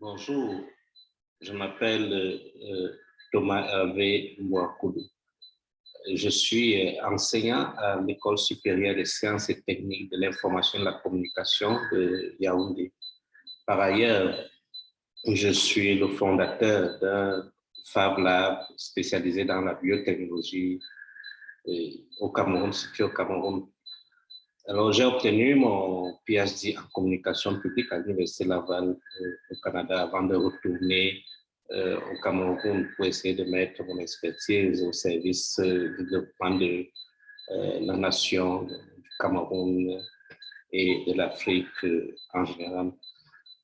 Bonjour, je m'appelle euh, Thomas Hervé Mouakoudou. Je suis euh, enseignant à l'École supérieure des sciences et techniques de l'information et de la communication de Yaoundé. Par ailleurs, je suis le fondateur d'un Fab Lab spécialisé dans la biotechnologie euh, au Cameroun, situé au Cameroun. Alors, j'ai obtenu mon PhD en communication publique à l'Université Laval euh, au Canada avant de retourner euh, au Cameroun pour essayer de mettre mon expertise au service du développement de la nation, du Cameroun et de l'Afrique en général.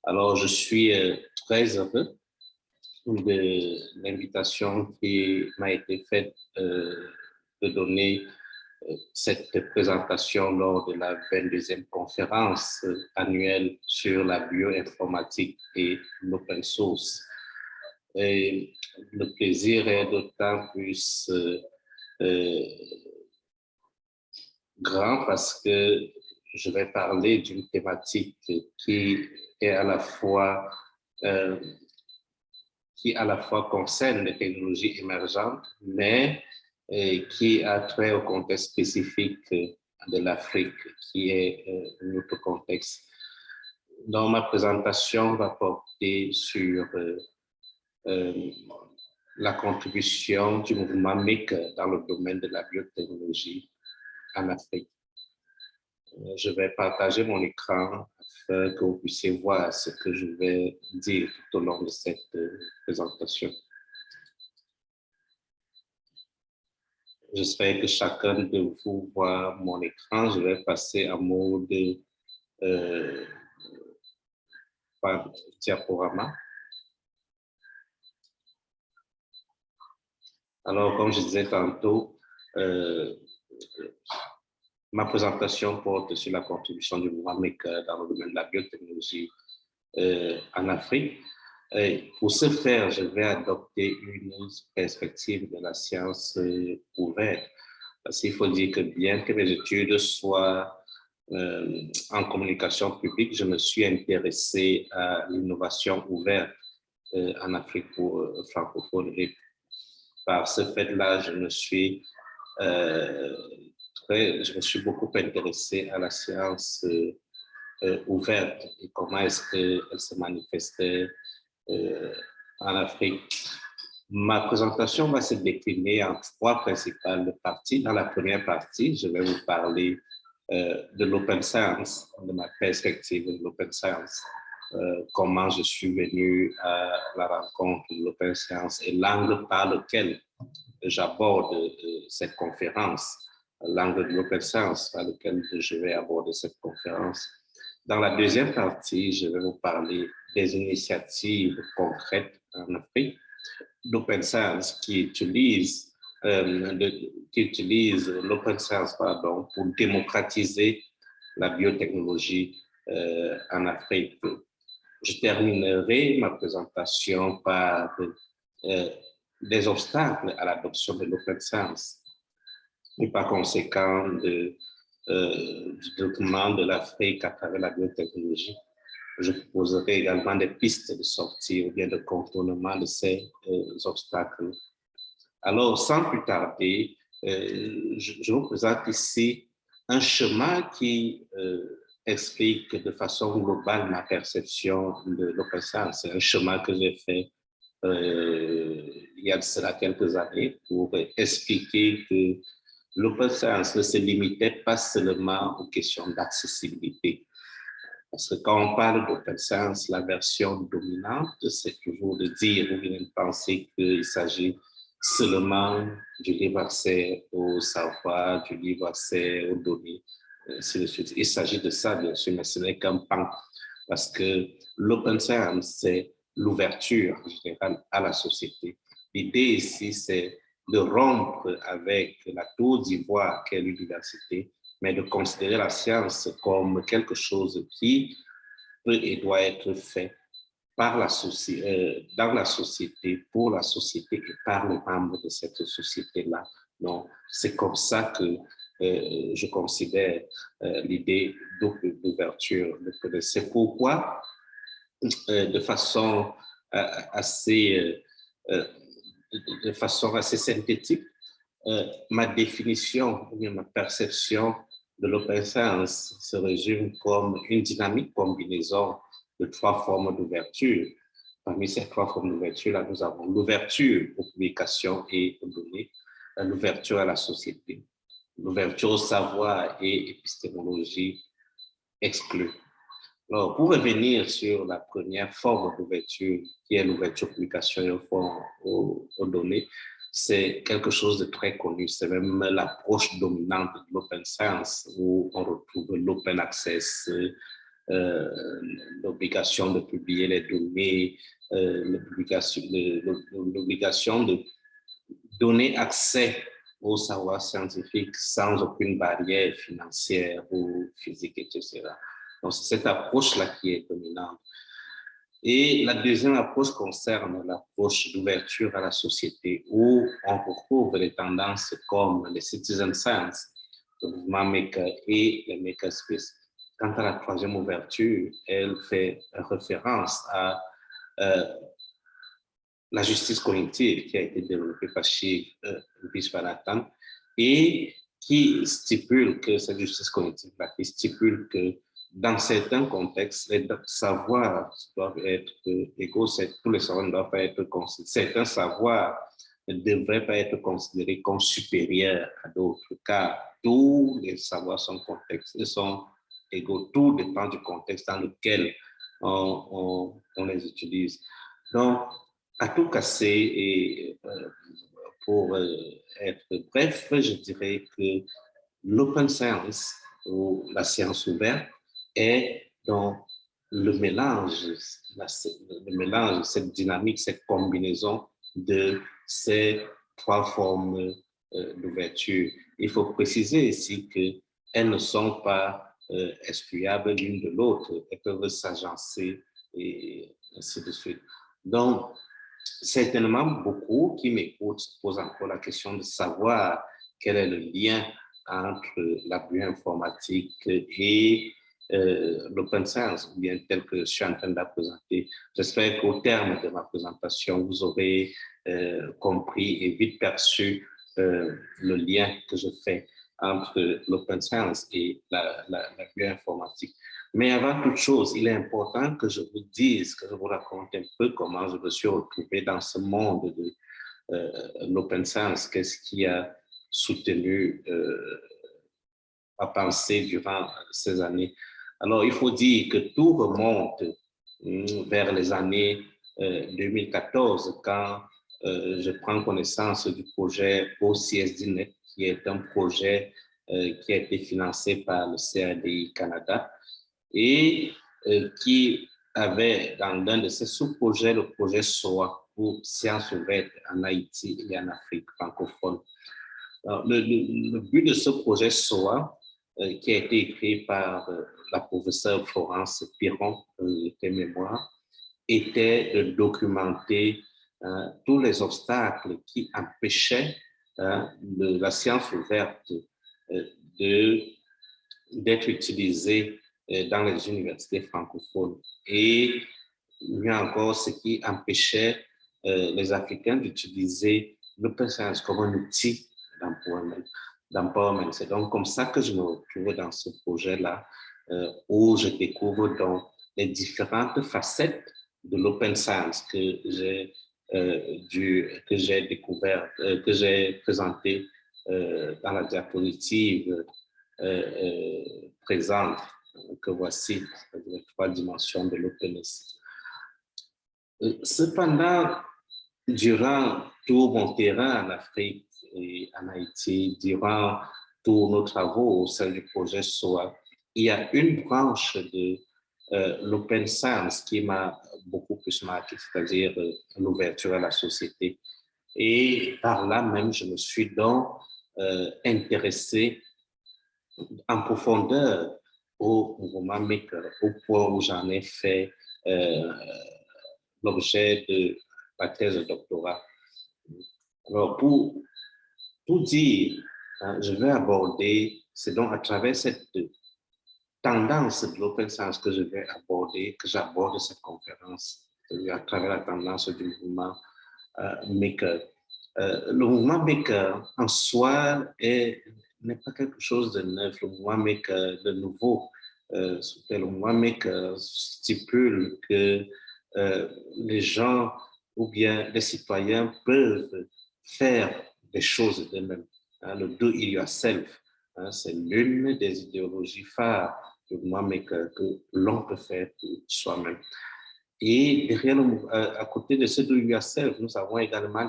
Alors, je suis très heureux de l'invitation qui m'a été faite euh, de donner euh, cette présentation lors de la 22e conférence euh, annuelle sur la bioinformatique et l'open source. Et le plaisir est d'autant plus grand parce que je vais parler d'une thématique qui est à la fois qui à la fois concerne les technologies émergentes, mais euh, qui a trait au contexte spécifique de l'Afrique, qui est euh, un autre contexte. Dans ma présentation, va porter sur euh, la contribution du mouvement MIC dans le domaine de la biotechnologie en Afrique. Je vais partager mon écran que vous puissiez voir ce que je vais dire tout au long de cette euh, présentation. J'espère que chacun de vous voit mon écran. Je vais passer en mode euh, diaporama. Alors, comme je disais tantôt, euh, Ma présentation porte sur la contribution du mouvement Maker dans le domaine de la biotechnologie euh, en Afrique. Et pour ce faire, je vais adopter une perspective de la science euh, ouverte. Parce qu'il faut dire que bien que mes études soient euh, en communication publique, je me suis intéressé à l'innovation ouverte en Afrique francophone. Et par ce fait-là, je me suis beaucoup intéressé à la science euh, euh, ouverte et comment est-ce qu'elle se manifestait euh, en Afrique. Ma présentation va se décliner en trois principales parties. Dans la première partie, je vais vous parler de l'open science, de ma perspective de l'open science, comment je suis venu à la rencontre de l'open science et l'angle par lequel j'aborde cette conférence l'angle de l'open science par lequel je vais aborder cette conférence. Dans la deuxième partie, je vais vous parler des initiatives concrètes en Afrique d'open science euh, qui utilise l'open science pardon, pour démocratiser la biotechnologie euh, en Afrique. Je terminerai ma présentation par euh, des obstacles à l'adoption de l'open science et par conséquent du développement de l'Afrique à travers la biotechnologie. Je proposerai également des pistes de sortie ou bien de contournement de ces euh, obstacles. Alors, sans plus tarder, euh, je, vous présente ici un chemin qui explique de façon globale ma perception de l'open science. C'est un chemin que j'ai fait il y a de cela quelques années pour expliquer que l'open science ne se limitait pas seulement aux questions d'accessibilité. Parce que quand on parle d'open science, la version dominante, c'est toujours de dire ou bien de penser qu'il s'agit seulement du libre accès au savoir, du libre accès aux données, ainsi de suite. Il s'agit de ça, bien sûr, mais ce n'est qu'un pan. Parce que l'open science, c'est l'ouverture générale à la société. L'idée ici, c'est de rompre avec la tour d'ivoire qu'est l'université, mais de considérer la science comme quelque chose qui peut et doit être fait par la euh, dans la société, pour la société et par les membres de cette société-là. Donc, c'est comme ça que euh, je considère euh, l'idée d'ouverture. C'est pourquoi de façon assez, de façon assez synthétique ma définition ma perception de l'open science se résume comme une dynamique combinaison de trois formes d'ouverture. Parmi ces trois formes d'ouverture, nous avons l'ouverture aux publications et aux données, l'ouverture à la société, l'ouverture au savoir et épistémologie exclue. Alors, pour revenir sur la première forme d'ouverture, qui est l'ouverture aux publications et aux données, c'est quelque chose de très connu. C'est même l'approche dominante de l'open science où on retrouve l'open access, euh, l'obligation de publier les données, euh, l'obligation de donner accès au savoir scientifique sans aucune barrière financière ou physique, etc. Donc, c'est cette approche-là qui est dominante. Et la deuxième approche concerne l'approche d'ouverture à la société où on retrouve les tendances comme les citizen science, le mouvement maker et les makerspace. Quant à la troisième ouverture, elle fait référence à euh, la justice cognitive qui a été développée par Shiv euh, et qui stipule que cette justice cognitive qui stipule que dans certains contextes, les savoirs doivent être égaux, tous les savoirs ne doivent pas être considérés. Certains savoirs ne devraient pas être considérés comme supérieurs à d'autres, car tous les savoirs sont, contextes, sont égaux. Tout dépend du contexte dans lequel on, les utilise. Donc, à tout casser, et euh, pour euh, être bref, je dirais que l'open science ou la science ouverte est dans le mélange, le mélange, cette dynamique, cette combinaison de ces trois formes euh, d'ouverture. Il faut préciser ici qu'elles ne sont pas euh, excluables l'une de l'autre, elles peuvent s'agencer et ainsi de suite. Donc, certainement, beaucoup qui m'écoutent se posent encore la question de savoir quel est le lien entre la bioinformatique et euh, l'open science, ou bien tel que je suis en train de la présenter. J'espère qu'au terme de ma présentation, vous aurez euh, compris et vite perçu euh, le lien que je fais entre l'open science et la, la, bioinformatique. Mais avant toute chose, il est important que je vous dise, que je vous raconte un peu comment je me suis retrouvé dans ce monde de l'open science, qu'est-ce qui a soutenu ma pensée durant ces années. Alors, il faut dire que tout remonte hum, vers les années 2014 euh, quand euh, je prends connaissance du projet OCSDNet, qui est un projet euh, qui a été financé par le CADI Canada et qui avait dans l'un de ses sous-projets le projet SOA pour sciences ouvertes en Haïti et en Afrique francophone. le, but de ce projet SOA, qui a été écrit par la professeure Florence Piron, tes mémoires, était de documenter euh, tous les obstacles qui empêchaient hein, la science ouverte euh, d'être utilisée euh, dans les universités francophones. Et a encore ce qui empêchait les Africains d'utiliser l'open science comme un outil d'empowerment. C'est donc comme ça que je me retrouve dans ce projet-là, euh, où je découvre donc les différentes facettes de l'open science que j'ai euh, que j'ai découvert, euh, que j'ai présenté dans la diapositive présente que voici, les trois dimensions de l'openness. Cependant, durant tout mon terrain en Afrique et en Haïti, durant tous nos travaux au sein du projet SOA, il y a une branche de euh, l'open science qui m'a beaucoup plus marqué, c'est-à-dire euh, l'ouverture à la société. Et par là même, je me suis donc euh, intéressé en profondeur au mouvement maker, au point où j'en ai fait l'objet de ma thèse de doctorat. Alors, pour tout dire, hein, je vais aborder, c'est donc à travers cette tendance de l'open science que je vais aborder, que j'aborde cette conférence, à travers la tendance du mouvement euh, Maker. Euh, le mouvement Maker en soi n'est pas quelque chose de neuf. Le mouvement Maker de nouveau, euh, le mouvement Maker stipule que euh, les gens ou bien les citoyens peuvent faire des choses d'eux-mêmes. Hein, le do it yourself, hein, c'est l'une des idéologies phares mouvement Maker que l'on peut faire soi-même. Et derrière, euh, à côté de ce do it yourself, nous avons également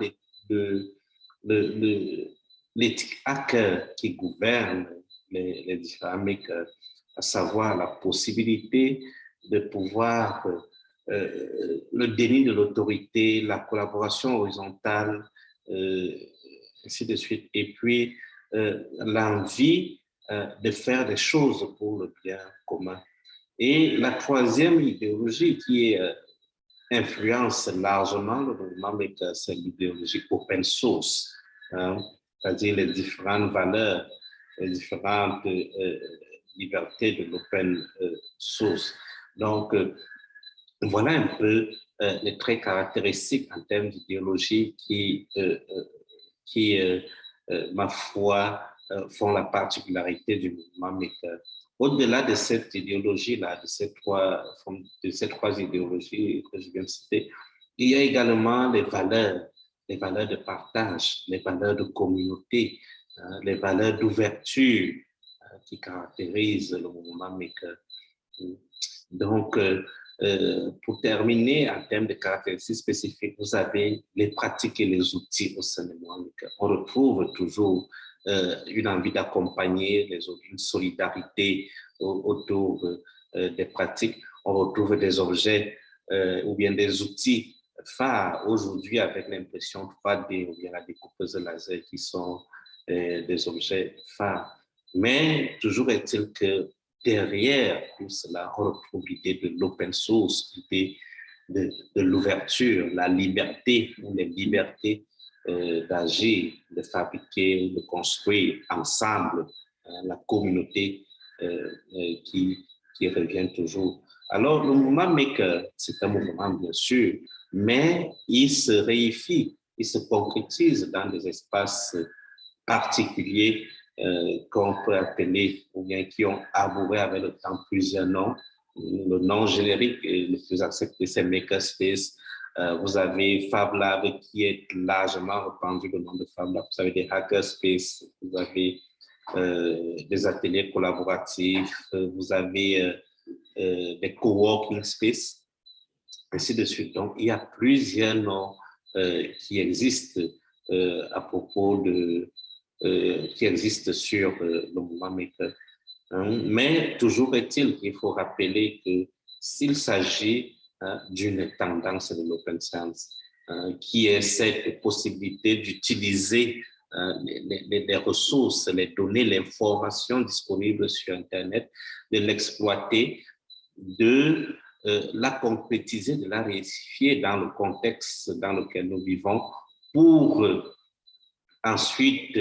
l'éthique hacker qui gouverne les, les différents makers, à savoir la possibilité de pouvoir euh, le déni de l'autorité, la collaboration horizontale, euh, ainsi de suite. Et puis, euh, l'envie de faire des choses pour le bien commun. Et la troisième idéologie qui influence largement le mouvement, c'est l'idéologie open source, hein, c'est-à-dire les différentes valeurs, les différentes libertés de l'open source. Donc, voilà un peu euh, les traits caractéristiques en termes d'idéologie qui, euh, euh, qui ma foi, font la particularité du mouvement Maker. Au-delà de cette idéologie-là, de, ces trois, de ces trois idéologies que je viens de citer, il y a également les valeurs, les valeurs de partage, les valeurs de communauté, hein, les valeurs d'ouverture qui caractérisent le mouvement Maker. Donc, euh, pour terminer, en termes de caractéristiques spécifiques, vous avez les pratiques et les outils au sein de Mohamed. On retrouve toujours euh, une envie d'accompagner une solidarité autour euh, des pratiques. On retrouve des objets ou bien des outils phares aujourd'hui avec l'impression 3D ou bien la découpeuse laser qui sont des objets phares. Mais toujours est-il que derrière tout cela, on retrouve l'idée de l'open source, l'idée de, l'ouverture, la liberté, les libertés euh, d'agir, de fabriquer, de construire ensemble hein, la communauté euh, euh, qui, revient toujours. Alors, le mouvement Maker, c'est un mouvement, bien sûr, mais il se réifie, il se concrétise dans des espaces particuliers euh, qu'on peut appeler, ou bien qui ont arboré avec le temps plusieurs noms. Le nom générique le plus accepté, c'est Makerspace. Euh, vous avez Fab Lab qui est largement répandu le nom de Fab Lab. Vous avez des Hackerspace, vous avez euh, des ateliers collaboratifs, vous avez des coworking space, ainsi de suite. Donc, il y a plusieurs noms qui existent à propos de, euh, qui existe sur euh, le mouvement Maker. Hein. Mais toujours est-il qu'il faut rappeler que s'il s'agit d'une tendance de l'open science, hein, qui est cette possibilité d'utiliser les, ressources, les données, l'information disponible sur Internet, de l'exploiter, de euh, la concrétiser, de la réifier dans le contexte dans lequel nous vivons pour ensuite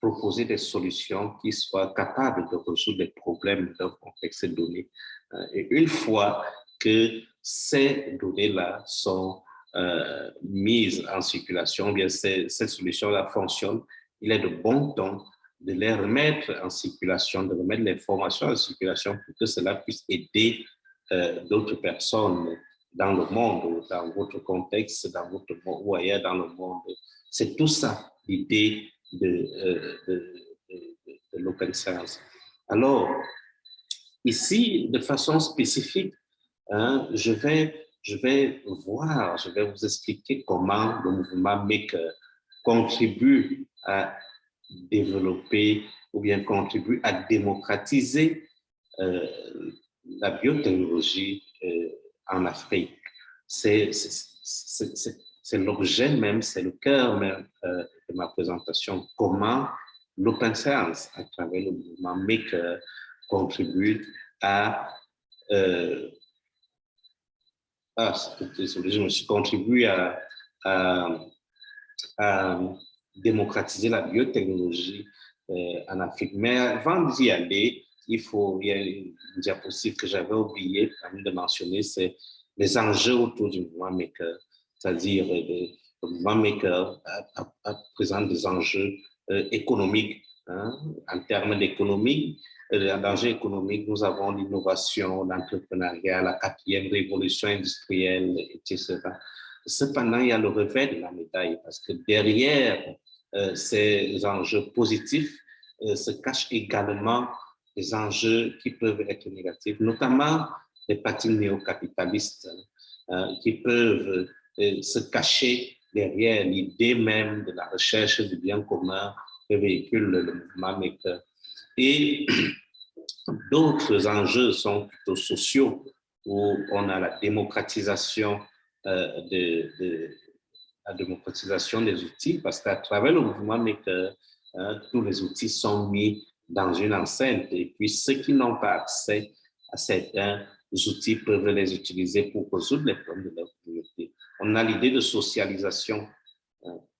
proposer des solutions qui soient capables de résoudre les problèmes d'un contexte donné. Euh, et une fois que ces données-là sont euh, mises en circulation, bien ces, ces solutions-là fonctionnent, il est de bon temps de les remettre en circulation, de remettre l'information en circulation pour que cela puisse aider euh, d'autres personnes dans le monde, dans votre contexte, dans votre monde ou ailleurs dans le monde. C'est tout ça l'idée de, de, de, l'open science. Alors, ici, de façon spécifique, hein, je, vais, je vais voir, je vais vous expliquer comment le mouvement Maker contribue à développer ou bien contribue à démocratiser euh, la biotechnologie euh, en Afrique. C'est l'objet même, c'est le cœur même euh, de ma présentation, comment l'open science, à travers le mouvement Maker, contribue à... Euh, je me suis contribué à, à, démocratiser la biotechnologie euh, en Afrique. Mais avant d'y aller, il faut, il y a une diapositive que j'avais oublié de mentionner, c'est les enjeux autour du mouvement maker, c'est-à-dire le, mouvement maker présente des enjeux économiques. Hein, en termes d'économie, danger économique, nous avons l'innovation, l'entrepreneuriat, la quatrième révolution industrielle, etc. Cependant, il y a le revers de la médaille parce que derrière euh, ces enjeux positifs euh, se cachent également des enjeux qui peuvent être négatifs, notamment les partis néo-capitalistes hein, qui peuvent euh, se cacher derrière l'idée même de la recherche du bien commun que véhicule le mouvement maker. Et d'autres enjeux sont plutôt sociaux, où on a la démocratisation, euh, des outils, parce qu'à travers le mouvement Maker, hein, tous les outils sont mis dans une enceinte, et puis ceux qui n'ont pas accès à certains outils peuvent les utiliser pour résoudre les problèmes de leur communauté. On a l'idée de socialisation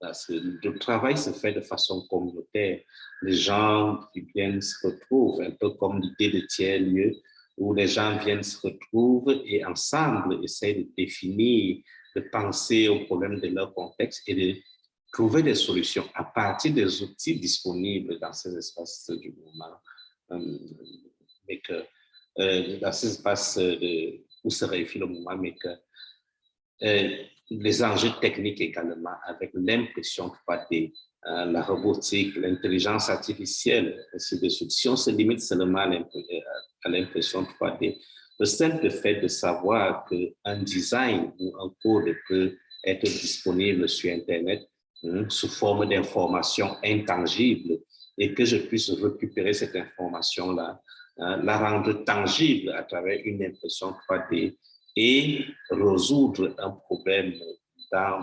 parce que le travail se fait de façon communautaire. Les gens qui viennent se retrouvent, un peu comme l'idée de tiers-lieu, où les gens viennent se retrouvent et ensemble essayent de définir, de penser aux problèmes de leur contexte et de trouver des solutions à partir des outils disponibles dans ces espaces du mouvement. Euh, que, euh, dans ces espaces de, où se réfléchit le mouvement, euh, les enjeux techniques également, avec l'impression 3D, euh, la robotique, l'intelligence artificielle, ainsi de suite. Si on se limite seulement à l'impression 3D, le simple fait de savoir qu'un design ou un code peut être disponible sur Internet hein, sous forme d'information intangible et que je puisse récupérer cette information-là, hein, la rendre tangible à travers une impression 3D et résoudre un problème cas.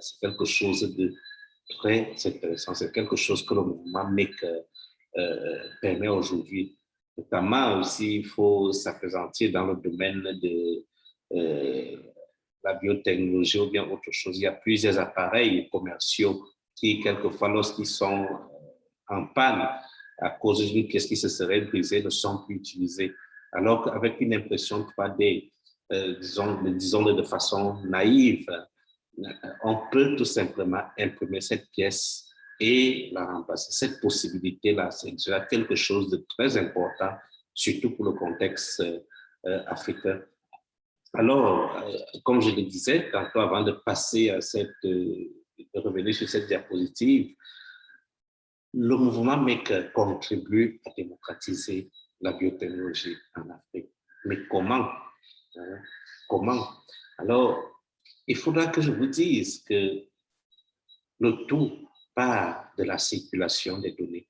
C'est quelque chose de très intéressant. C'est quelque chose que le mouvement MEC euh, permet aujourd'hui. Notamment aussi, il faut s'apprécier dans le domaine de euh, la biotechnologie ou bien autre chose. Il y a plusieurs appareils commerciaux qui, quelquefois, lorsqu'ils sont en panne à cause d'une pièce qui se serait brisée, ne sont plus utilisés. Alors qu'avec une impression 3D, euh, disons, disons de façon naïve, euh, on peut tout simplement imprimer cette pièce et la remplacer. Cette possibilité-là, c'est déjà quelque chose de très important, surtout pour le contexte euh, africain. Alors, comme je le disais tantôt avant de passer à cette, de revenir sur cette diapositive, le mouvement MEC contribue à démocratiser la biotechnologie en Afrique. Mais comment? Comment? Alors, il faudra que je vous dise que le tout part de la circulation des données,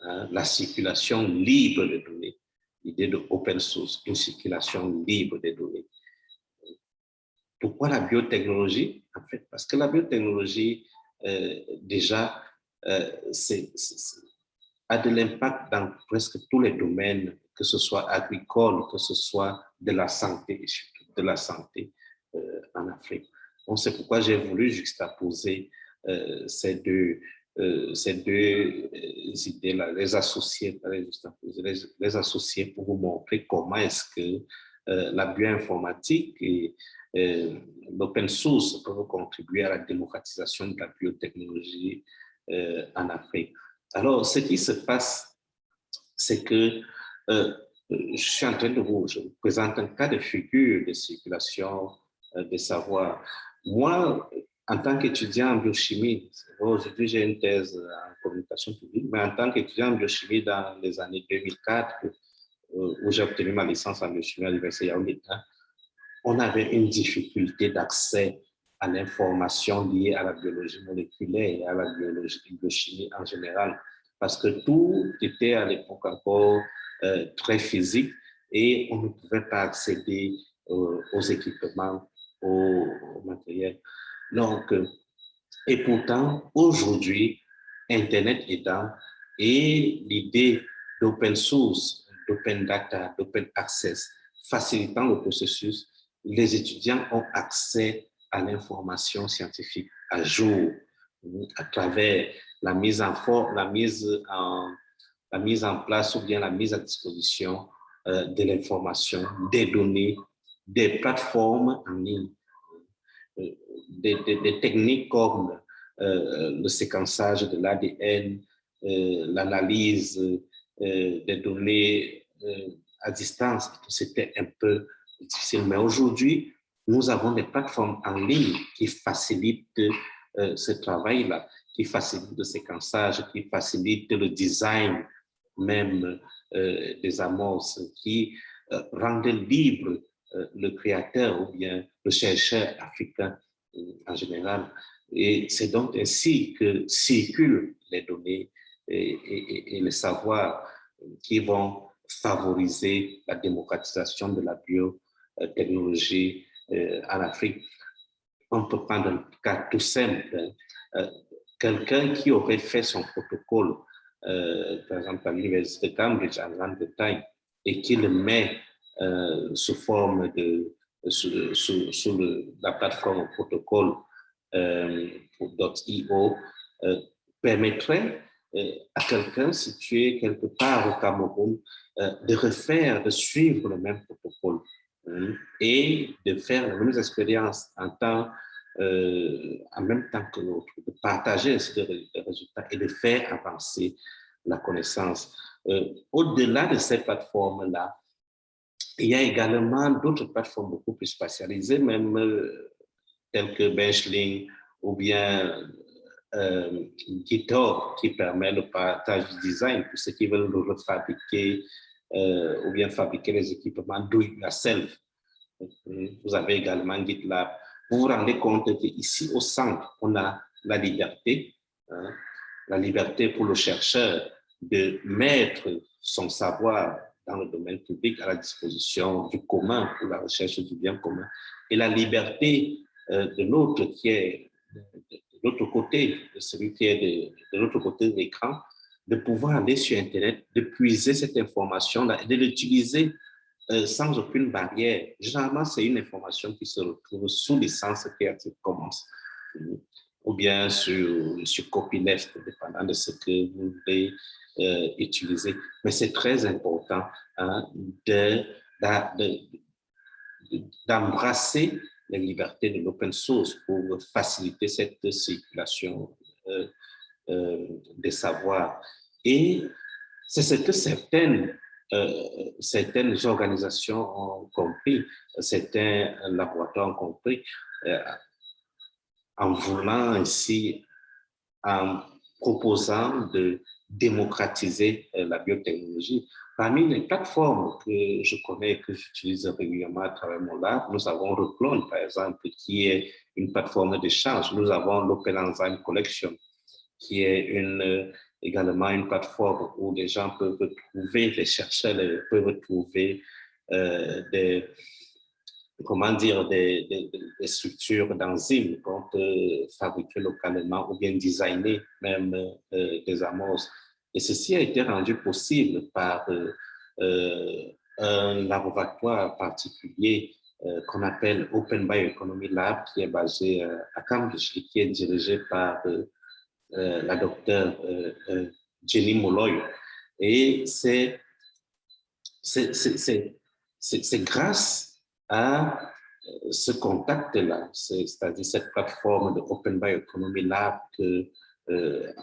hein, la circulation libre des données, l'idée de open source, une circulation libre des données. Pourquoi la biotechnologie? En fait, parce que la biotechnologie, euh, déjà, euh, a de l'impact dans presque tous les domaines que ce soit agricole, que ce soit de la santé, de la santé euh, en Afrique. Donc, c'est pourquoi j'ai voulu juxtaposer euh, ces deux, euh, ces deux idées-là, les associer, les, associer pour vous montrer comment est-ce que la bioinformatique et l'open source peuvent contribuer à la démocratisation de la biotechnologie en Afrique. Alors, ce qui se passe, c'est que je suis en train de vous, je vous présente un cas de figure de circulation euh, des savoirs. Moi, en tant qu'étudiant en biochimie, aujourd'hui j'ai une thèse en communication publique, mais en tant qu'étudiant en biochimie dans les années 2004, euh, où j'ai obtenu ma licence en biochimie à l'Université Yaoundé, hein, on avait une difficulté d'accès à l'information liée à la biologie moléculaire et à la biologie, biochimie en général, parce que tout était à l'époque encore euh, très physique et on ne pouvait pas accéder euh, aux équipements, au, matériel. Donc, euh, et pourtant, aujourd'hui, Internet est et l'idée d'open source, d'open data, d'open access, facilitant le processus, les étudiants ont accès à l'information scientifique à jour à travers la mise en forme, la mise en, la mise en place ou bien la mise à disposition de l'information, des données, des plateformes en ligne, des, des techniques comme le séquençage de l'ADN, l'analyse des données à distance, c'était un peu difficile. Mais aujourd'hui, nous avons des plateformes en ligne qui facilitent euh, ce travail-là, qui facilitent le séquençage, qui facilitent le design même euh, des amorces, qui euh, rendent libre le créateur ou bien le chercheur africain en général. Et c'est donc ainsi que circulent les données et, et, et les savoirs qui vont favoriser la démocratisation de la biotechnologie euh, en Afrique. On peut prendre un cas tout simple. Euh, quelqu'un qui aurait fait son protocole, euh, par exemple à l'Université de Cambridge en Grande-Bretagne, et qui le met sous forme de, sous, la plateforme protocole .io, permettrait à quelqu'un situé quelque part au Cameroun euh, de refaire, de suivre le même protocole hein, et de faire les mêmes expériences en, temps, euh, en même temps que l'autre, de partager les résultats et de faire avancer la connaissance. Euh, au-delà de ces plateformes-là, il y a également d'autres plateformes beaucoup plus spécialisées, même telles que Benchling ou bien euh, GitHub qui permet le partage du design pour ceux qui veulent le refabriquer euh, ou bien fabriquer les équipements do it yourself. Vous avez également GitLab. Vous vous rendez compte qu'ici au centre, on a la liberté, hein, la liberté pour le chercheur de mettre son savoir dans le domaine public à la disposition du commun pour la recherche du bien commun. Et la liberté euh, de l'autre qui est de, l'autre côté, celui qui est de l'autre côté de l'écran, de pouvoir aller sur Internet, de puiser cette information-là et de l'utiliser euh, sans aucune barrière. Généralement, c'est une information qui se retrouve sous licence Creative Commons ou bien sur, sur copyleft, dépendant de ce que vous voulez euh, utiliser. Mais c'est très important hein, d'embrasser les libertés de l'open source pour faciliter cette circulation euh, des savoirs. Et c'est ce que certaines, euh, certaines organisations ont compris, certains laboratoires ont compris, euh, en voulant ainsi, en proposant de démocratiser la biotechnologie. Parmi les plateformes que je connais, que j'utilise régulièrement à travers mon lab, nous avons Reclone, par exemple, qui est une plateforme d'échange. Nous avons l'Open Enzyme Collection, qui est une, également une plateforme où les gens peuvent trouver, les chercheurs peuvent trouver euh, des, comment dire, des, structures d'enzymes qu'on peut fabriquer localement ou bien designer même euh, des amorces. Et ceci a été rendu possible par euh, euh, un laboratoire particulier qu'on appelle Open Bioeconomy Lab, qui est basé à Cambridge et qui est dirigé par la docteure Jenny Molloy. Et c'est grâce à ce contact-là, c'est-à-dire cette plateforme de Open Bioeconomy Lab que,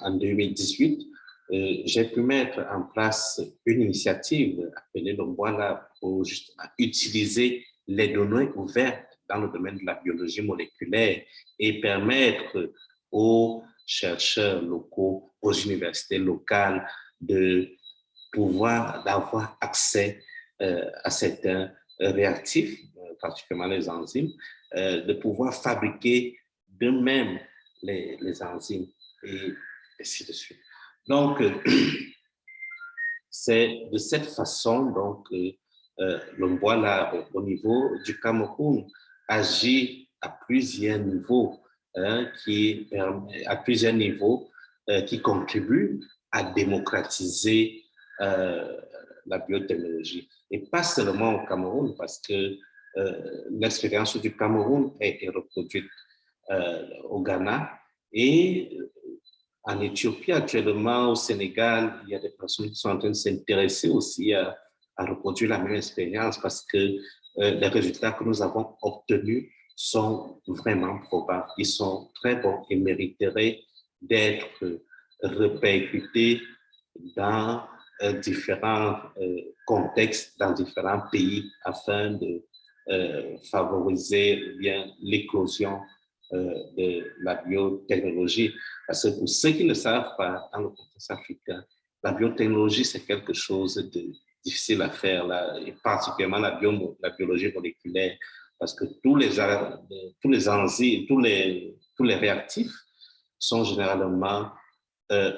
en 2018, euh, j'ai pu mettre en place une initiative appelée le Lab pour justement utiliser les données ouvertes dans le domaine de la biologie moléculaire et permettre aux chercheurs locaux, aux universités locales de pouvoir d'avoir accès euh, à certains réactifs, euh, particulièrement les enzymes, de pouvoir fabriquer d'eux-mêmes les, les, enzymes et ainsi de suite. Donc, c'est de cette façon donc euh, le là au niveau du Cameroun agit à plusieurs niveaux, hein, qui à plusieurs niveaux euh, qui contribuent à démocratiser euh, la biotechnologie. Et pas seulement au Cameroun, parce que euh, l'expérience du Cameroun a été reproduite au Ghana et en Éthiopie actuellement, au Sénégal, il y a des personnes qui sont en train de s'intéresser aussi à, reproduire la même expérience parce que les résultats que nous avons obtenus sont vraiment probables. Ils sont très bons et mériteraient d'être répercutés dans euh, différents euh, contextes, dans différents pays afin de favoriser l'éclosion de la biotechnologie. Parce que pour ceux qui ne savent pas, dans le contexte africain, la biotechnologie, c'est quelque chose de difficile à faire, et particulièrement la biologie moléculaire, parce que tous les, tous les enzymes, tous les, tous les réactifs sont généralement euh,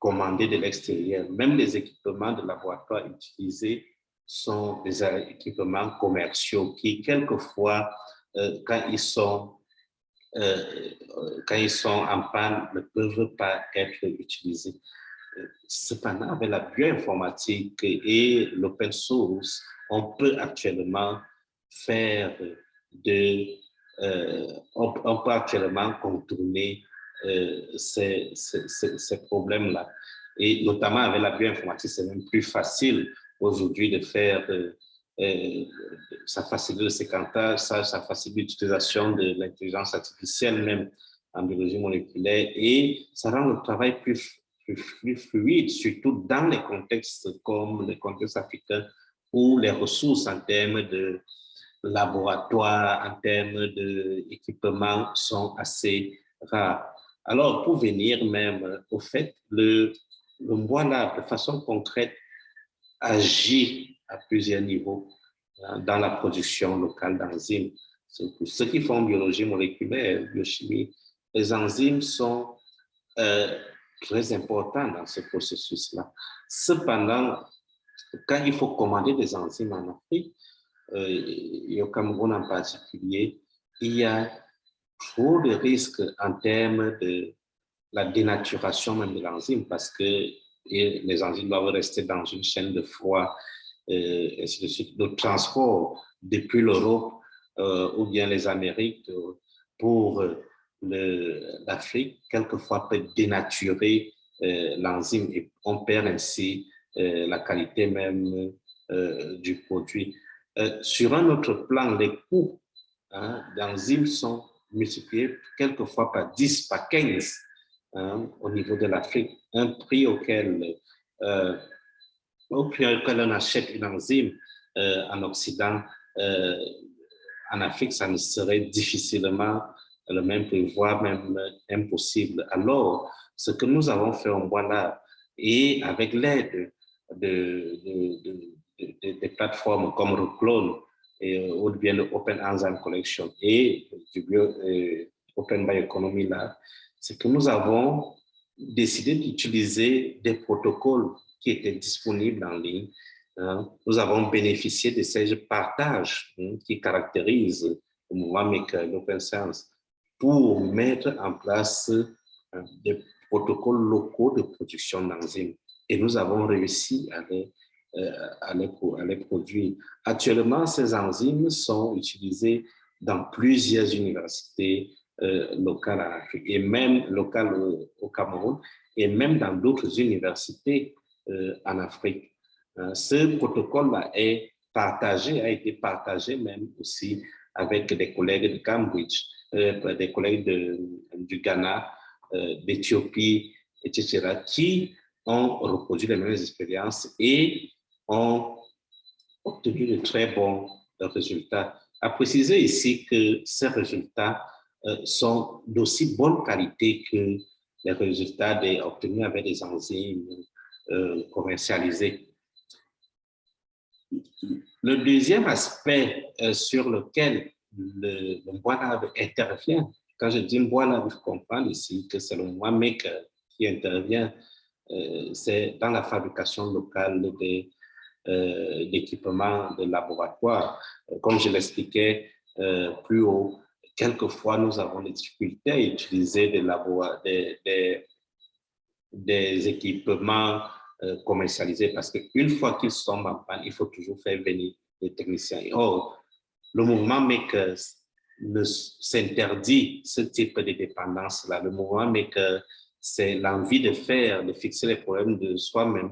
commandés de l'extérieur. Même les équipements de laboratoire utilisés sont des équipements commerciaux qui, quelquefois, euh, quand ils sont euh, quand ils sont en panne, ne peuvent pas être utilisés. Cependant, avec la bioinformatique et l'open source, on peut actuellement faire de, euh, on, peut actuellement contourner euh, ces, ces, ces problèmes-là. Et notamment avec la bioinformatique, c'est même plus facile aujourd'hui de faire euh, ça facilite le séquentage, ça, ça facilite l'utilisation de l'intelligence artificielle même en biologie moléculaire et ça rend le travail plus, plus, fluide, surtout dans les contextes comme les contextes africains où les ressources en termes de laboratoire, en termes d'équipement sont assez rares. Alors, pour venir même au fait, le, le de façon concrète, agit à plusieurs niveaux hein, dans la production locale d'enzymes. Ceux qui font biologie moléculaire, biochimie, les enzymes sont euh, très importants dans ce processus-là. Cependant, quand il faut commander des enzymes en Afrique, euh, et au Cameroun en particulier, il y a trop de risques en termes de la dénaturation même de l'enzyme parce que les enzymes doivent rester dans une chaîne de froid et ainsi de suite. Le transport depuis l'Europe euh, ou bien les Amériques euh, pour euh, l'Afrique, quelquefois peut dénaturer l'enzyme et on perd ainsi la qualité même du produit. Sur un autre plan, les coûts hein, d'enzymes sont multipliés quelquefois par 10, par 15 hein, au niveau de l'Afrique, un prix auquel au prix auquel on achète une enzyme euh, en Occident, euh, en Afrique, ça ne serait difficilement le même prix, voire même impossible. Alors, ce que nous avons fait en là et avec l'aide de, des plateformes comme Reclone, et, ou bien le Open Enzyme Collection et du bio, Open Bioeconomy Lab, c'est que nous avons décidé d'utiliser des protocoles qui étaient disponibles en ligne. Hein. Nous avons bénéficié de ces partages hein, qui caractérisent le mouvement Maker Open Science pour mettre en place hein, des protocoles locaux de production d'enzymes. Et nous avons réussi à les, euh, à les, à les produire. Actuellement, ces enzymes sont utilisées dans plusieurs universités euh, locales en Afrique et même locales au Cameroun et même dans d'autres universités euh, en Afrique. Euh, ce protocole-là est partagé, a été partagé même aussi avec des collègues de Cambridge, euh, des collègues de, du Ghana, d'Éthiopie, etc., qui ont reproduit les mêmes expériences et ont obtenu de très bons résultats. À préciser ici que ces résultats sont d'aussi bonne qualité que les résultats obtenus avec des enzymes euh, commercialisé. Le deuxième aspect euh, sur lequel le, le intervient, quand je dis bois je comprends ici que c'est le bois maker qui intervient, euh, c'est dans la fabrication locale des d'équipements de laboratoire. Comme je l'expliquais plus haut, quelquefois nous avons des difficultés à utiliser des, des, des, des équipements euh, commercialisés parce qu'une fois qu'ils sont en panne, il faut toujours faire venir les techniciens. Or, le mouvement Makers s'interdit ce type de dépendance-là. Le mouvement Maker c'est l'envie de faire, de fixer les problèmes de soi-même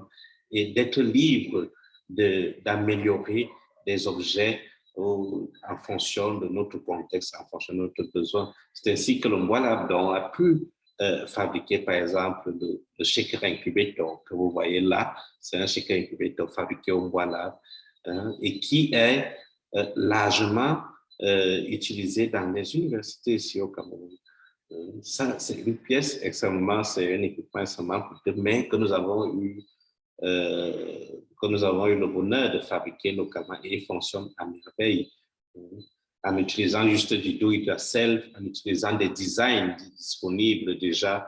et d'être libre d'améliorer des objets en fonction de notre contexte, en fonction de notre besoin. C'est ainsi que le Bois a pu euh, fabriquer, par exemple, le, le shaker incubator que vous voyez là. C'est un shaker incubator fabriqué au Bois hein, et qui est euh, largement euh, utilisé dans les universités ici au Cameroun. Ça, c'est une pièce extrêmement, c'est un équipement extrêmement coûteux, mais que nous avons eu euh, que nous avons eu le bonheur de fabriquer localement et il fonctionne à merveille en utilisant juste du do-it-yourself, en utilisant des designs disponibles déjà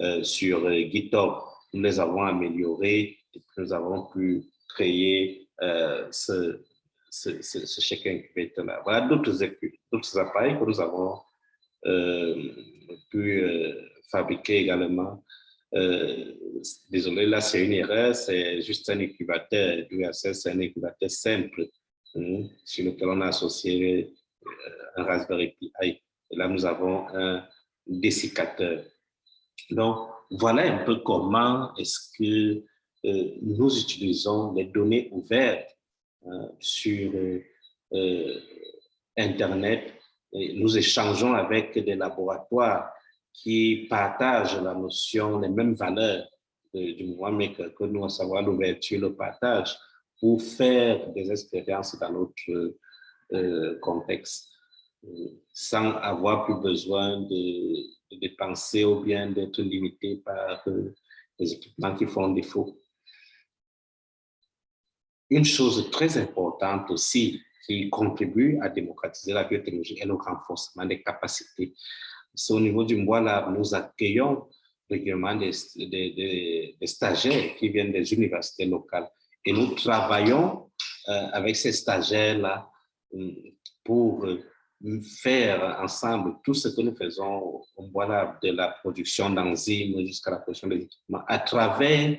euh, sur euh, GitHub. Nous les avons améliorés et nous avons pu créer euh, ce, ce, ce, ce chèque incubateur-là. Voilà d'autres appareils que nous avons pu fabriquer également euh, désolé, là, c'est une erreur, c'est juste un incubateur. c'est un incubateur simple hein, sur lequel on a associé euh, un Raspberry Pi. Là, nous avons un dessiccateur. Donc, voilà un peu comment est-ce que euh, nous utilisons les données ouvertes hein, sur Internet. Et nous échangeons avec des laboratoires qui partagent la notion, les mêmes valeurs du mouvement Maker que nous, à savoir l'ouverture, le partage, pour faire des expériences dans notre euh, contexte, euh, sans avoir plus besoin de, dépenser ou bien d'être limité par euh, les équipements qui font défaut. Une chose très importante aussi qui contribue à démocratiser la biotechnologie est le renforcement des capacités c'est au niveau du mois là, nous accueillons régulièrement des, stagiaires qui viennent des universités locales. Et nous travaillons euh, avec ces stagiaires-là euh, pour euh, faire ensemble tout ce que nous faisons au mois de la production d'enzymes jusqu'à la production des équipements. À travers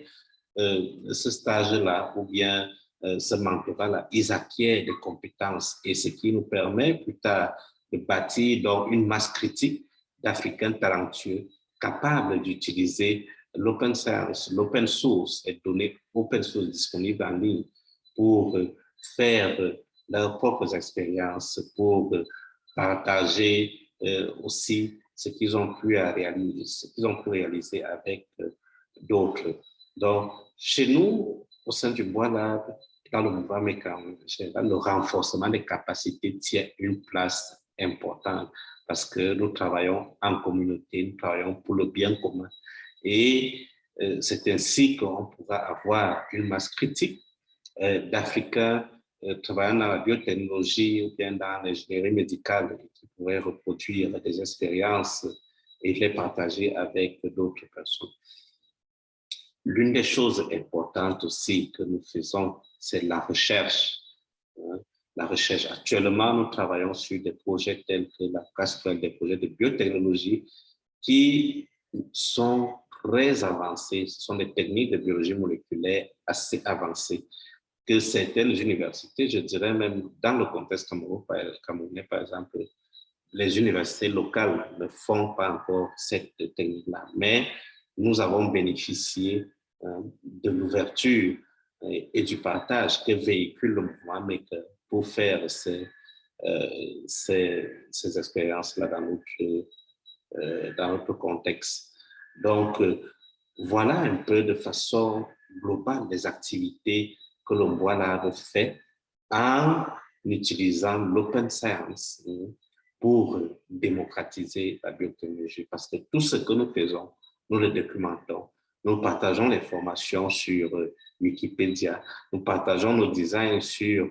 ce stage-là ou bien ce mentorat-là, ils acquièrent des compétences et ce qui nous permet plus tard de bâtir donc une masse critique d'Africains talentueux capables d'utiliser l'open science, l'open source et données open source disponibles en ligne pour faire leurs propres expériences, pour partager euh, aussi ce qu'ils ont pu réaliser, ce qu'ils ont pu réaliser avec euh, d'autres. Donc, chez nous, au sein du Bois Lab, dans le mouvement mécanique, le renforcement des capacités tient une place importante parce que nous travaillons en communauté, nous travaillons pour le bien commun. Et euh, c'est ainsi qu'on pourra avoir une masse critique euh, d'Africains euh, travaillant dans la biotechnologie ou bien dans l'ingénierie médicale qui pourraient reproduire des expériences et les partager avec d'autres personnes. L'une des choses importantes aussi que nous faisons, c'est la recherche. Hein la recherche. Actuellement, nous travaillons sur des projets tels que la cascade des projets de biotechnologie qui sont très avancés. Ce sont des techniques de biologie moléculaire assez avancées que certaines universités, je dirais même dans le contexte camerounais, par exemple, les universités locales ne font pas encore cette technique-là. Mais nous avons bénéficié hein, de l'ouverture et du partage que véhicule le mouvement Maker pour faire ces, euh, ces, ces expériences-là dans notre, euh, dans notre contexte. Donc, euh, voilà un peu de façon globale les activités que voit là fait en utilisant l'open science hein, pour démocratiser la biotechnologie. Parce que tout ce que nous faisons, nous le documentons. Nous partageons les formations sur Wikipédia. Nous partageons nos designs sur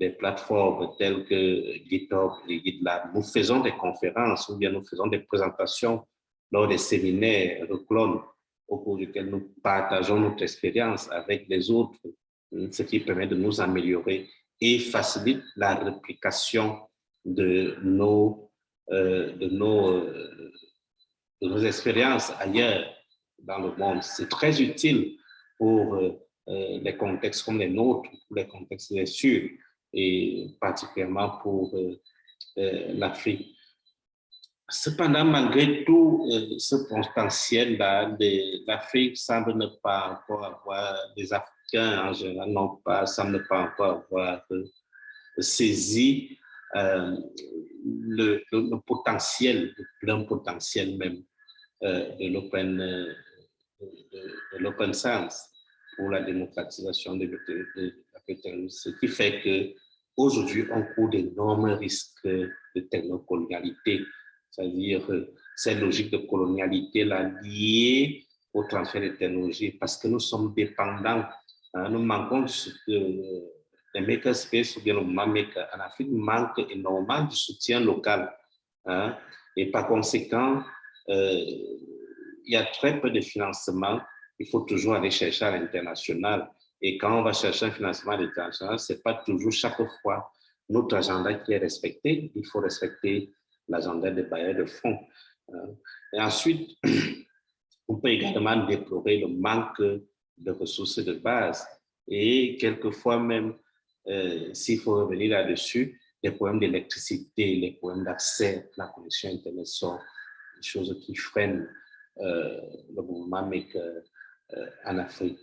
des plateformes telles que GitHub et GitLab. Nous faisons des conférences ou bien nous faisons des présentations lors des séminaires de clones au cours duquel nous partageons notre expérience avec les autres, ce qui permet de nous améliorer et facilite la réplication de nos, euh, de nos, euh, de nos expériences ailleurs dans le monde. C'est très utile pour euh, les contextes comme les nôtres, pour les contextes des et particulièrement pour euh, euh, l'Afrique. cependant, malgré tout ce potentiel-là, l'Afrique semble ne pas encore avoir, des Africains en général, non pas, semble ne pas encore avoir saisi le, potentiel, le plein potentiel même de l'open de, science pour la démocratisation de, technologie, ce qui fait que aujourd'hui on court d'énormes risques de technocolonialité, c'est-à-dire cette logique de colonialité là, liée au transfert de technologies, parce que nous sommes dépendants, hein, nous manquons de, les makerspace ou bien le maker en Afrique manque énormément du soutien local. Hein, et par conséquent, euh, il y a très peu de financement. Il faut toujours aller chercher à l'international. Et quand on va chercher un financement à l'international, ce n'est pas toujours chaque fois notre agenda qui est respecté. Il faut respecter l'agenda des bailleurs de fonds. Euh, et ensuite, on peut également déplorer le manque de ressources de base. Et quelquefois même, euh, s'il faut revenir là-dessus, les problèmes d'électricité, les problèmes d'accès à la connexion Internet sont des choses qui freinent euh, le mouvement MEC euh, en Afrique.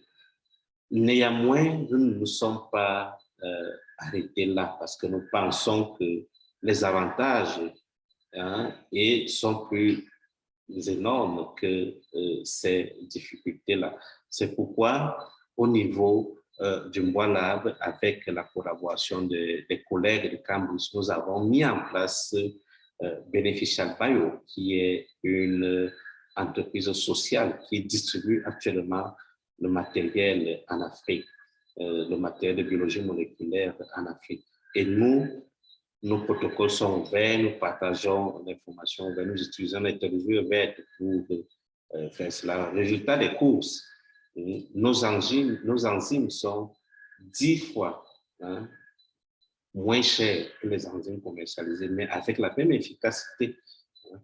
Néanmoins, nous ne nous sommes pas arrêtés là parce que nous pensons que les avantages hein, sont plus énormes que ces difficultés-là. C'est pourquoi, au niveau euh, du Lab, avec la collaboration des collègues de Cambridge, nous avons mis en place euh, Beneficial Bio, qui est une entreprise sociale qui distribue actuellement le matériel en Afrique, euh, le matériel de biologie moléculaire en Afrique. Et nous, nos protocoles sont ouverts, nous partageons l'information nous utilisons les télévisions ouvertes pour euh, faire cela. Résultat des courses, nos enzymes, nos enzymes sont dix fois hein, moins chères que les enzymes commercialisées, mais avec la même efficacité, hein,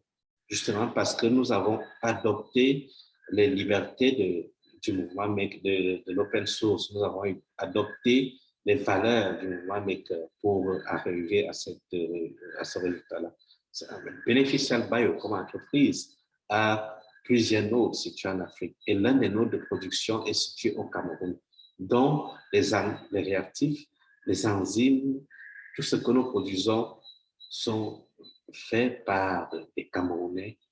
justement parce que nous avons adopté les libertés de, du mouvement de, de l'open source. Nous avons adopté les valeurs du mouvement Maker pour arriver à, cette, à ce résultat-là. Beneficial Bio, comme entreprise, a plusieurs nodes situés en Afrique et l'un des nodes de production est situé au Cameroun, dont les, les réactifs, les enzymes, tout ce que nous produisons sont faits par des Camerounais euh,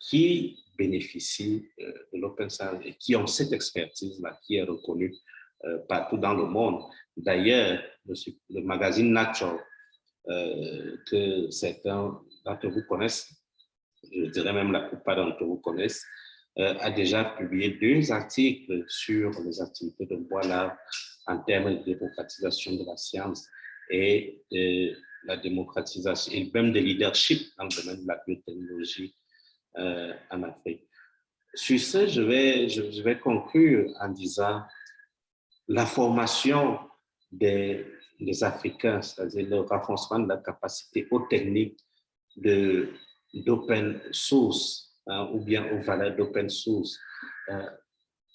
qui bénéficient euh, de l'open science et qui ont cette expertise-là qui est reconnue euh, partout dans le monde. D'ailleurs, le, magazine Nature, que certains d'entre vous connaissent, je dirais même la plupart d'entre vous connaissent, euh, a déjà publié deux articles sur les activités de Bois en termes de démocratisation de la science et de la démocratisation et même de leadership dans le domaine de la biotechnologie euh, en Afrique. Sur ce, je vais, conclure en disant la formation des, Africains, c'est-à-dire le renforcement de la capacité aux techniques d'open source hein, ou bien aux valeurs d'open source euh,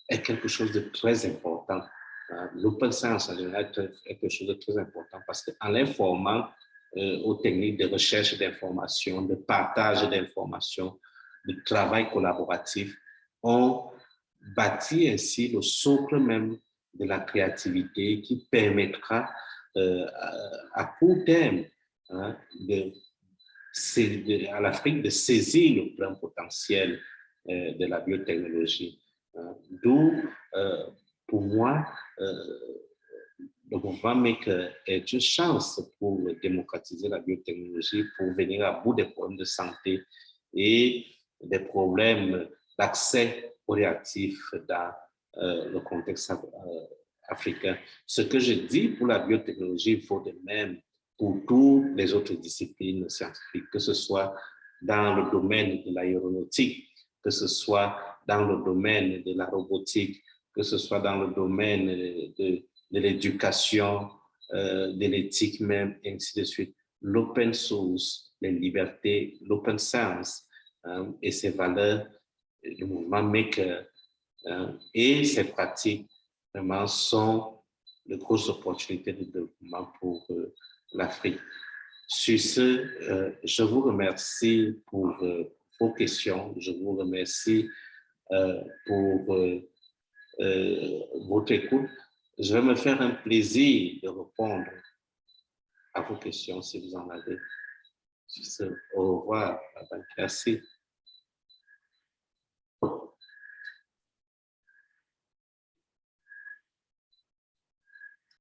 est quelque chose de très important. Hein. L'open science en général est quelque chose de très important parce qu'en informant euh, aux techniques de recherche d'informations, de partage d'informations, de travail collaboratif, on bâtit ainsi le socle même de la créativité qui permettra euh, à, court terme hein, à l'Afrique de saisir le plein potentiel euh, de la biotechnologie. Hein. D'où, euh, pour moi, le mouvement Maker est une chance pour démocratiser la biotechnologie, pour venir à bout des problèmes de santé et des problèmes d'accès aux réactifs dans le contexte africain. Ce que je dis pour la biotechnologie vaut de même pour toutes les autres disciplines scientifiques, que ce soit dans le domaine de l'aéronautique, que ce soit dans le domaine de la robotique, que ce soit dans le domaine de, l'éducation, euh, de l'éthique même, et ainsi de suite. L'open source, les libertés, l'open science et ses valeurs, le mouvement maker hein, et ses pratiques vraiment sont de grosses opportunités de développement pour euh, l'Afrique. Sur ce, je vous remercie pour vos questions. Je vous remercie pour votre écoute. Je vais me faire un plaisir de répondre à vos questions si vous en avez. Au revoir. Merci.